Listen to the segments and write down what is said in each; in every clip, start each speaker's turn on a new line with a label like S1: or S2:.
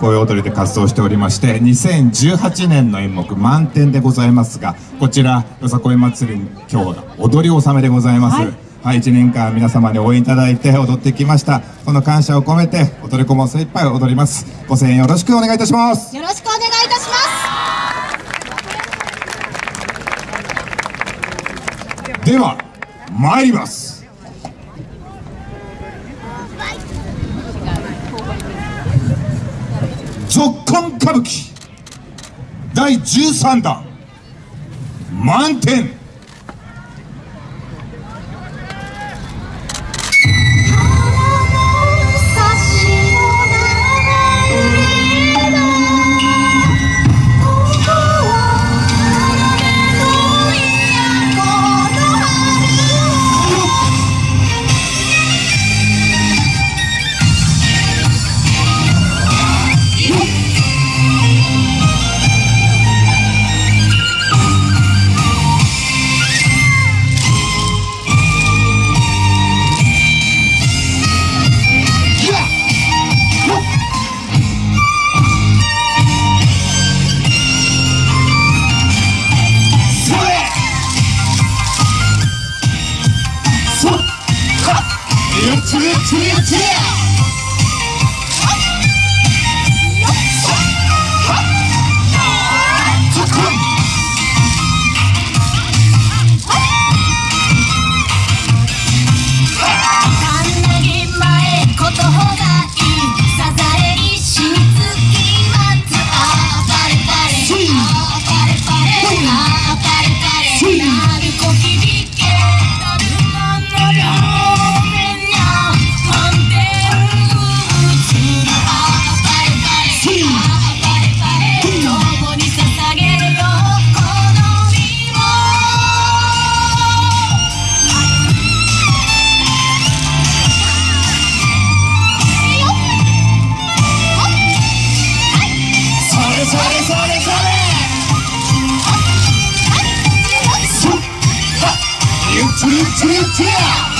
S1: こういう踊りで活動しておりまして2018年の演目満点でございますがこちらよさこい祭り今日踊り納めでございます、はい。はい、1年間皆様に応援いただいて踊ってきました。この感謝を込めて踊り子も精一杯踊ります。ご声援よろしくお願いいたします。
S2: よろしくお願いいたし
S1: ます。では参ります続婚歌舞伎。第13弾。満点
S3: 치리+ 치리+ 지리. cheer, cheer, cheer.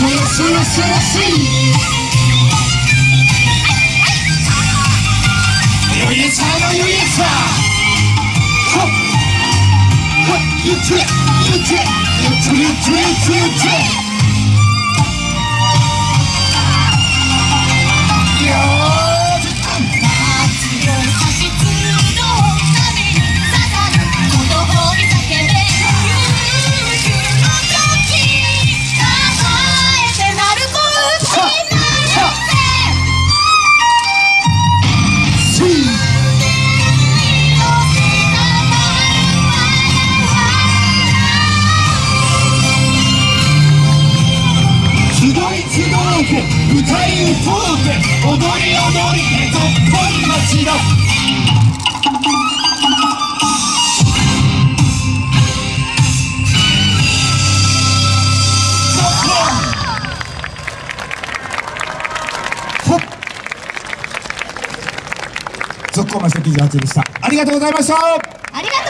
S3: 歌に踊り踊りへとだ。
S1: 続行の関でした。ありがとうございました。
S3: ありがとう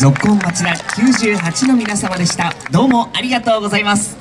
S2: 六本松田98の皆様でした。どうもありがとうございます。